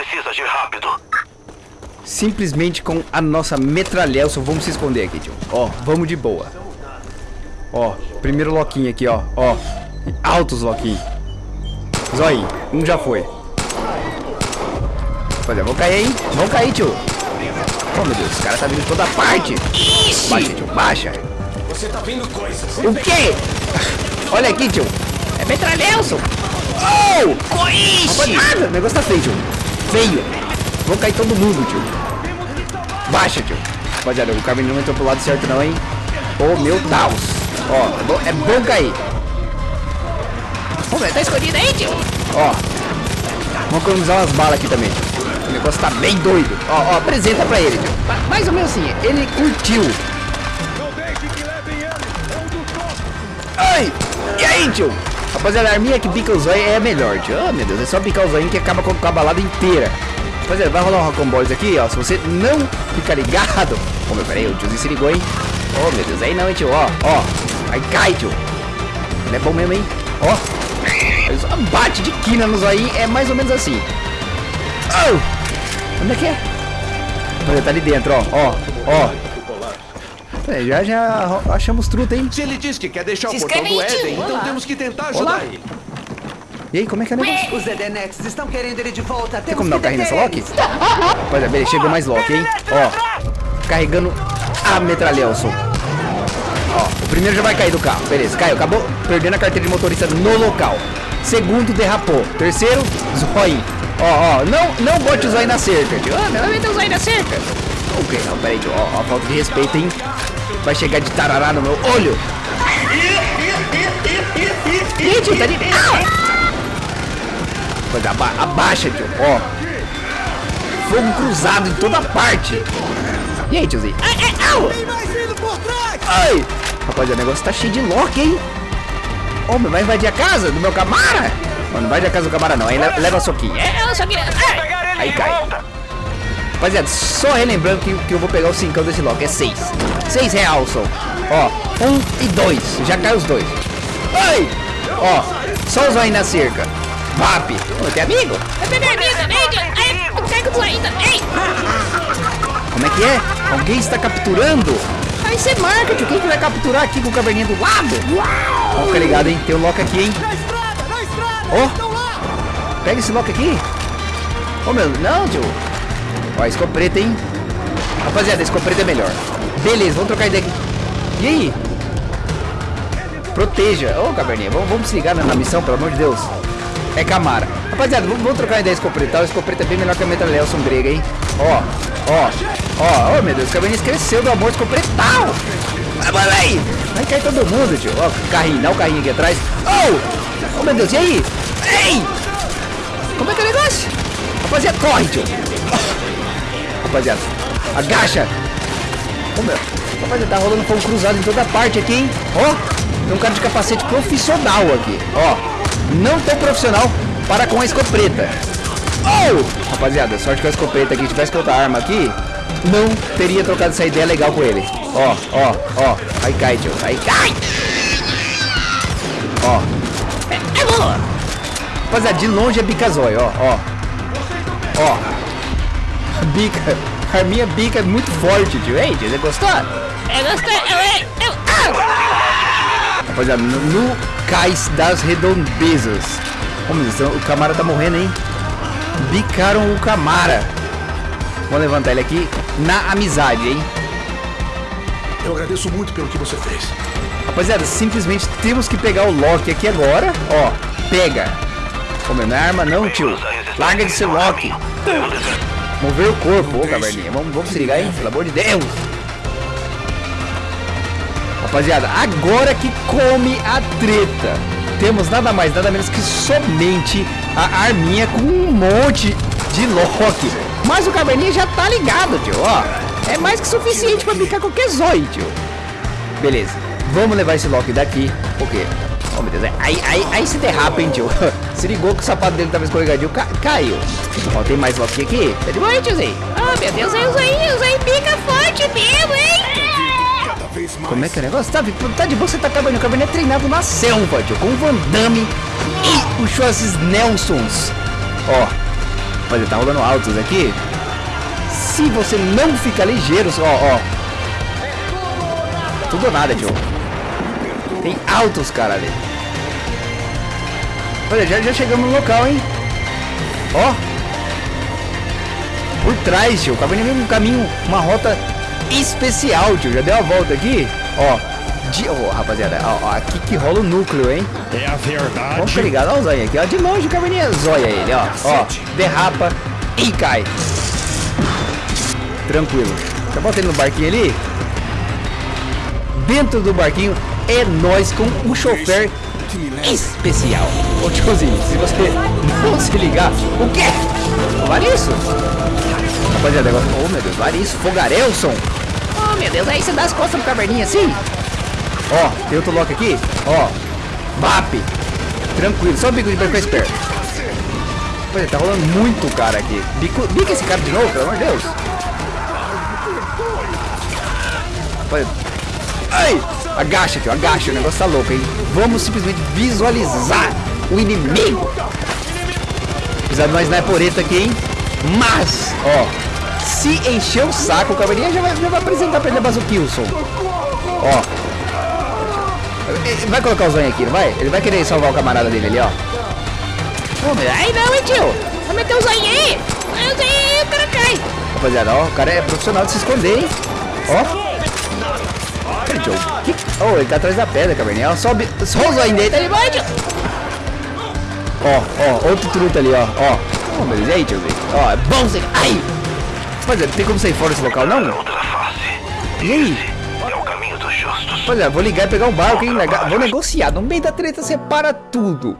precisa agir rápido. Simplesmente com a nossa metralhelson. Vamos se esconder aqui, tio. Ó, vamos de boa. Ó, primeiro loquinho aqui, ó. Ó, altos loquinhos. Zói, um já foi. Rapaziada, vamos cair, hein? Vamos cair, tio. Oh, meu Deus, os caras tá vindo de toda parte. Baixa, tio, baixa. Você tá vendo coisas. O quê? Olha aqui, tio. É metralhelson. Oh! Coixe! Rapaziada, o negócio tá feio, tio. Feio. Vão cair todo mundo, tio. Baixa, tio. Rapaziada, o caminho não entrou pro lado certo não, hein? Oh, meu Deus. Ó, é bom, é bom cair. Ô, meu, tá escondido aí, tio? Ó. Vamos economizar umas balas aqui também, tio. O negócio tá bem doido. Ó, ó, apresenta pra ele, tio. Ma- Mais ou menos assim, ele curtiu. Ai! E aí, tio? Rapaziada, a arminha que pica o zóio é a melhor, tio. Ah, meu Deus, é só picar o zóio que acaba com a balada inteira. Rapaziada, vai rolar um Rock'n'Balls aqui, ó. Se você não ficar ligado... Ô, meu, peraí, o tiozinho se ligou, hein? Ô, meu Deus, aí não, hein, tio. Ó, ó. Aí cai, tio. Ele é bom mesmo, hein? Ó. Ele bate de quina no zóio, é mais ou menos assim. Oh! Onde é que é? Olha, tá ali dentro, ó. Ó, ó. É, já, já achamos truta, hein? Se ele diz que quer deixar Se o portão do Éden, então Olá. temos que tentar Olá. ajudar ele. E aí, como é que é o negócio? Os Edenex estão querendo ele de volta. Tem como dar o carrinho nessa Loki? Olha, beleza, chegou mais Loki, hein? Ó, carregando a metralhelson. Ó, o primeiro já vai cair do carro. Beleza, caiu. Acabou perdendo a carteira de motorista no local. Segundo, derrapou. Terceiro, zóio. Ó, ó, não, não bote o zóio na cerca, tio. Ah, meu, vai meter o zóio na cerca. O quê? Não, peraí, tio. Ó, ó, falta de respeito, hein? Vai chegar de tarará no meu olho. Gente, tá de... Ah! Mas aba abaixa, tio. Ó. Fogo cruzado em toda parte. E aí, tiozinho? Ai, ai, au! Ai! Rapaziada, o negócio tá cheio de lock, hein? Ô, meu, vai invadir a casa do meu camara? Mano, não vai a casa do camara não. Aí le- leva soquinho. É, só. Ai! Pegar ele Aí de cai. Rapaziada, só relembrando que, que eu vou pegar o cincão desse lock. É seis. Seis real, só. Ó, um e dois. Já cai os dois. Ai! Ó, só os aí na cerca. Vap. Ô, tem amigo? Eu tenho minha amiga, amiga! Ai, eu pego tu ainda! Ei! Como é que é? Alguém está capturando? Aí você marca, tio. Quem que vai capturar aqui com o caverninha do lado? Ó, fica ligado, hein? Tem um lock aqui, hein? Ó. Pega esse lock aqui. Ô, meu. Não, tio. Ó, escopeta, hein? Rapaziada, escopeta é melhor. Beleza, vamos trocar ideia aqui. E aí? Proteja. Ô, caverninha, vamos, vamos se ligar na, na missão, pelo amor de Deus. É Camara. Rapaziada, vamos, vamos trocar ideia escopretal. O escopeta é bem melhor que a metralhelson grega, hein? Ó, ó, ó, ó, meu Deus, o caverninha cresceu do amor escopretal. Vai, vai, vai. Vai cair todo mundo, tio. Ó, carrinho, dá o carrinho aqui atrás. Oh! Oh, meu Deus, e aí? Ei! Como é que é o negócio? Rapaziada, corre, tio. Rapaziada, agacha. Ô, meu. Rapaziada, tá rolando fogo cruzado em toda parte aqui, hein? Ó, tem um cara de capacete profissional aqui. Ó, não tão profissional para com a escopeta. Oh! Rapaziada, sorte que a escopeta aqui, se tivesse com outra arma aqui, não teria trocado essa ideia legal com ele. Ó, ó, ó. Aí cai, tio. Aí cai. Ó. É, é boa. Rapaziada, de longe é bicazói, ó, ó. Ó. Bica. A minha bica é muito forte, tio. Ei, tio, você gostou? Eu gostei! Eu... eu... Ah! Rapaziada, no, no cais das redondezas. Meu Deus, o Camara tá morrendo, hein? Bicaram o Camara. Vou levantar ele aqui na amizade, hein? Eu agradeço muito pelo que você fez. Rapaziada, simplesmente temos que pegar o Loki aqui agora. Ó, pega. Ô, meu, não é arma não, tio. Larga de ser Loki. Mover o corpo, ô, caverninha. Vamos, vamos se ligar, hein? Pelo amor de Deus. Rapaziada, agora que come a treta. Temos nada mais, nada menos que somente a arminha com um monte de Loki. Mas o caverninha já tá ligado, tio, ó. É mais que suficiente pra bicar qualquer zóio, tio. Beleza, vamos levar esse Loki daqui. O quê? Oh, meu Deus, é- aí, aí, aí se derrapa, hein, tio. Se ligou que o sapato dele tava escorregadio, ca caiu. Ó, tem mais Loki aqui. Tá de boa, hein, tiozinho? Ah, meu Deus, eu usei, usei pica forte mesmo, hein? Como é que é o negócio? Tá, tá de boa, você tá acabando. O Cabernet é treinado na selva, tio. Com o Van Damme e o Schwarz Nelsons. Ó. Rapaziada, tá rolando altos aqui. Se você não fica ligeiro, ó, ó. Tudo ou nada, tio. Tem altos, cara, ali. Olha, já, já chegamos no local, hein? Ó. Por trás, tio. Acabou de um caminho, uma rota especial, tio. Já deu a volta aqui. Ó. De, oh, rapaziada, ó, ó, aqui que rola o núcleo, hein? É a verdade. Vamos ficar ligado, ó o zóio aqui, ó. De longe o caverninha zóia ele, ó. Ó, derrapa e cai. Tranquilo. Já bota ele no barquinho ali. Dentro do barquinho é nós com o chofer especial. Ô tiozinho, se você não se ligar, o quê? Vale isso? Rapaziada, agora. Oh meu Deus, vale isso. Fogarelson. Oh, meu Deus, aí você dá as costas pro caverninha assim? Ó, tem outro lock aqui. Ó. BAP. Tranquilo, só o bico de ficar esperto. Pois é, tá rolando muito cara aqui. Bico, bica esse cara de novo, pelo amor de Deus. Pois Ai! Agacha, tio, agacha, o negócio tá louco, hein? Vamos simplesmente visualizar o inimigo. Apesar de não é poreta aqui, hein? Mas, ó, se encher o saco, o cavalinha já vai, já vai apresentar pra ele a Bazukilson. Ó, vai colocar o zóio aqui, não vai? Ele vai querer salvar o camarada dele ali, ó. Oh, meu, aí não, hein, tio? Vai meter o zoinho aí. Eu sei, o cara cai. Rapaziada, ó, o cara é profissional de se esconder, hein? Ó. Peraí, Joe. Que... Oh, ele tá atrás da pedra, caverninha. Sobe. Só o zóio dele, tá ali embaixo. Ó, ó, outro truta ali, ó. Ó. Oh, Deus, e aí, tio? Ó, é bom você. Ai! Rapaziada, tem como sair fora desse local, não? E aí? É o caminho dos justos. Olha, vou ligar e pegar um barco, hein? Vou negociar. No meio da treta, separa tudo.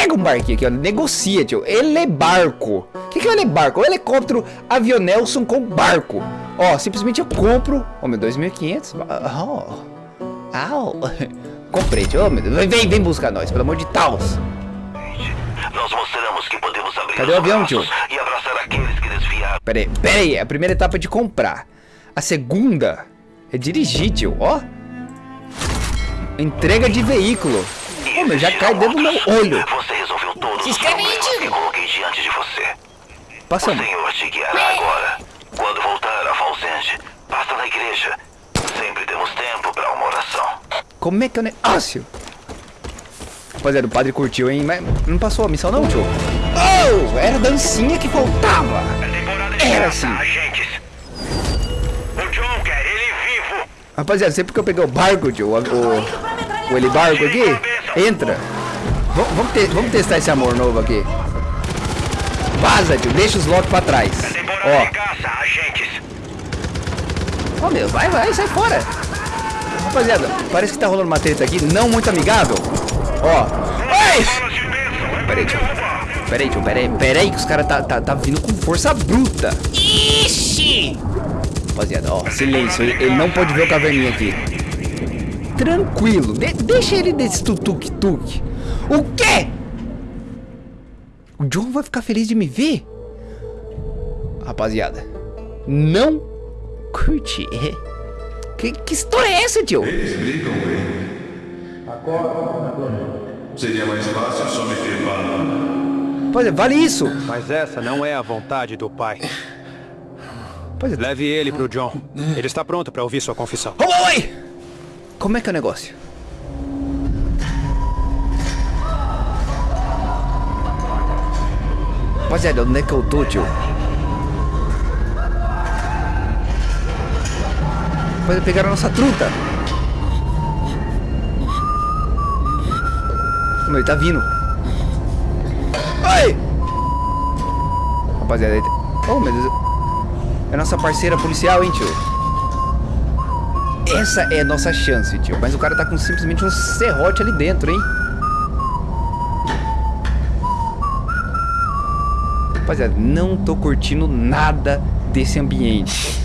Pega um barquinho aqui, ó. Negocia, tio. Ele é barco. O que, que é ele barco? O helicóptero avionelson com barco. Ó, simplesmente eu compro. Ó, meu, 2.500. Oh. Au. Comprei, tio. Ô, meu Deus. Vem, vem, buscar nós, pelo amor de Taos. Nós mostramos que podemos abrir Cadê o avião, tio? e abraçar aqueles que desviaram. Pera aí, pera aí. A primeira etapa é de comprar. A segunda é dirigir, tio. Ó. Entrega de veículo. Ô, meu, já cai dentro do meu olho. Você resolveu todos Se os inscreve aí, problemas tio. que coloquei diante de você. Passa O Senhor te guiará agora. Quando voltar a Falsende, passa na igreja. Sempre temos tempo para uma oração. Como é que é o negócio? Rapaziada, o padre curtiu, hein? Mas não passou a missão não, tio? Oh, era a dancinha que faltava. Era assim. agentes. O John quer ele vivo. Rapaziada, sempre que eu pegar o barco, tio, o, o, o ele barco aqui, entra. V vamos, te- vamos testar esse amor novo aqui. Vaza, tio, deixa os lock pra trás. Ó, ó meu, vai, vai, sai fora. Rapaziada, parece que tá rolando uma treta aqui, não muito amigável. Ó, ai! Peraí, tio. Peraí, tio, peraí, peraí que os caras tá, tá, tá vindo com força bruta. Ixi! Rapaziada, ó, silêncio, ele, ele não pode ver o caverninha aqui. Tranquilo, de- deixa ele desse tutuk-tuk. O quê? O John vai ficar feliz de me ver? Rapaziada, não curti. Que, que história é essa, tio? Explicam bem. Seria mais fácil só meter bala. Rapaziada, vale isso. Mas essa não é a vontade do pai. Rapaziada, Leve ele pro John. Ele está pronto para ouvir sua confissão. Oi, oi! Como é que é o negócio? Rapaziada, onde é que eu tô, tio? Rapaziada, pegaram a nossa truta. Como ele tá vindo. Ai! Rapaziada, ele... Oh, meu Deus. É nossa parceira policial, hein, tio? Essa é a nossa chance, tio. Mas o cara tá com simplesmente um serrote ali dentro, hein? Rapaziada, não tô curtindo nada desse ambiente.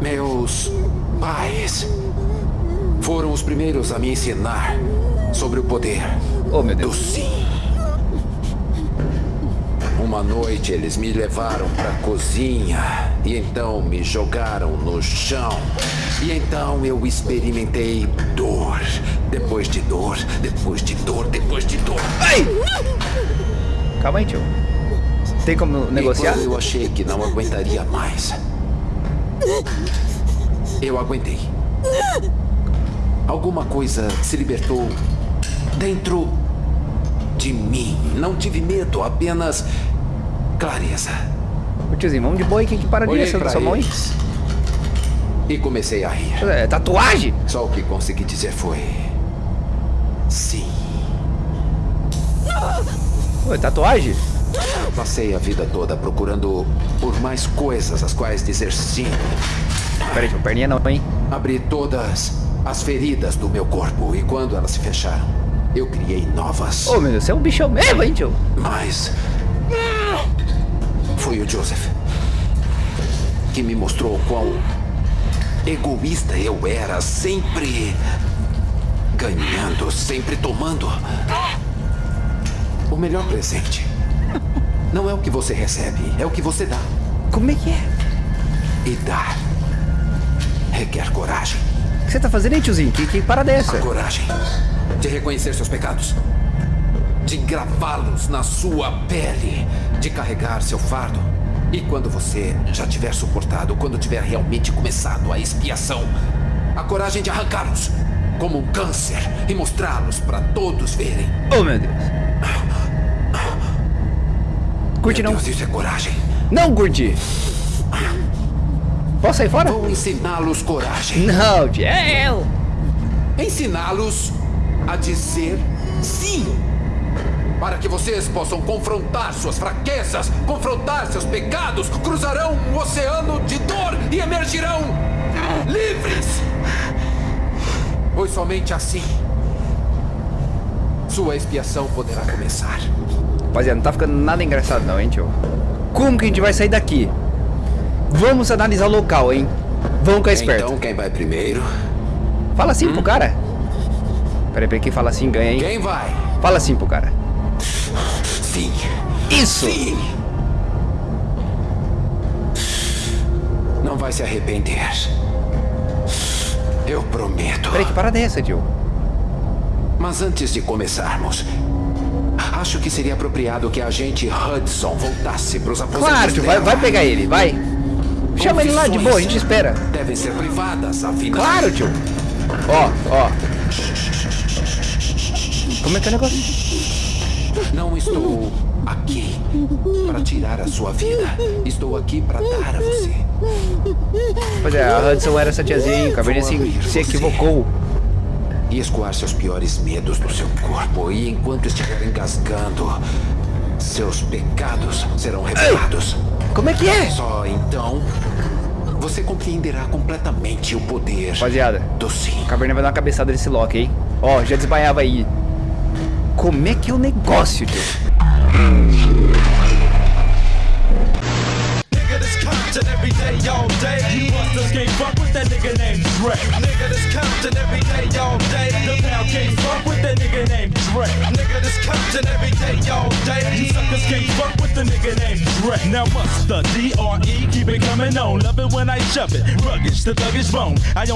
Meus pais foram os primeiros a me ensinar sobre o poder Oh, meu do Deus. sim. Uma noite eles me levaram pra cozinha e então me jogaram no chão. E então eu experimentei dor, depois de dor, depois de dor, depois de dor. Ai! Calma aí, tio. Tem como negociar? Eu achei que não aguentaria mais, eu aguentei. Alguma coisa se libertou dentro de mim. Não tive medo, apenas clareza. Ô tiozinho, vamos de aí, quem que para de Olhei essa pra sua mão aí? e comecei a rir. É, tatuagem? Só o que consegui dizer foi... Sim. Oi, tatuagem? Passei a vida toda procurando por mais coisas às quais dizer sim. Peraí, tio, perninha não, hein? Abri todas as feridas do meu corpo e quando elas se fecharam, eu criei novas. Ô, meu Deus, você é um bichão mesmo, hein, tio? Mas foi o Joseph que me mostrou quão egoísta eu era, sempre ganhando, sempre tomando. O melhor presente não é o que você recebe, é o que você dá. Como é que é? E dar requer coragem. O que você tá fazendo aí, tiozinho? Que, que parada é essa? A coragem de reconhecer seus pecados, de gravá-los na sua pele, de carregar seu fardo. E quando você já tiver suportado, quando tiver realmente começado a expiação, a coragem de arrancá-los como um câncer e mostrá-los para todos verem. Oh, meu Deus. Curte não? Deus, isso é coragem. Não curti. Posso sair fora? Vou ensiná-los coragem. Não. É eu. Ensiná-los a dizer sim. Para que vocês possam confrontar suas fraquezas, confrontar seus pecados, cruzarão um oceano de dor e emergirão livres. Pois somente assim sua expiação poderá começar. Rapaziada, não tá ficando nada engraçado não, hein, tio? Como que a gente vai sair daqui? Vamos analisar o local, hein? Vamos ficar esperto. Então quem vai primeiro? Fala assim pro cara. Peraí, peraí, quem fala assim ganha, hein? Quem vai? Fala assim pro cara. Sim. Isso! Sim. Não vai se arrepender. Eu prometo. Peraí, que parada é essa, tio? Mas antes de começarmos, acho que seria apropriado que a agente Hudson voltasse para os aposentos Claro, vai, vai pegar ele, vai. Chama ele lá de boa, a gente espera. Devem ser privadas, afinal. Claro, tio. Ó, ó. Como é que é o negócio? Não estou aqui para tirar a sua vida. Estou aqui para dar a você. Pois é, a Hudson era essa tiazinha, Caverninha se, se equivocou. E escoar seus piores medos do seu corpo. E enquanto estiver engasgando, seus pecados serão revelados. Como é que é? Só então você compreenderá completamente o poder Rapaziada, do sim. o Caverninha vai dar uma cabeçada nesse Loki, hein? Ó, já desmaiava aí. Como é que é o negócio, tio? Now what's the D-R-E? Keep it coming on. Love it when I shove it. Ruggish, the thuggish bone. I only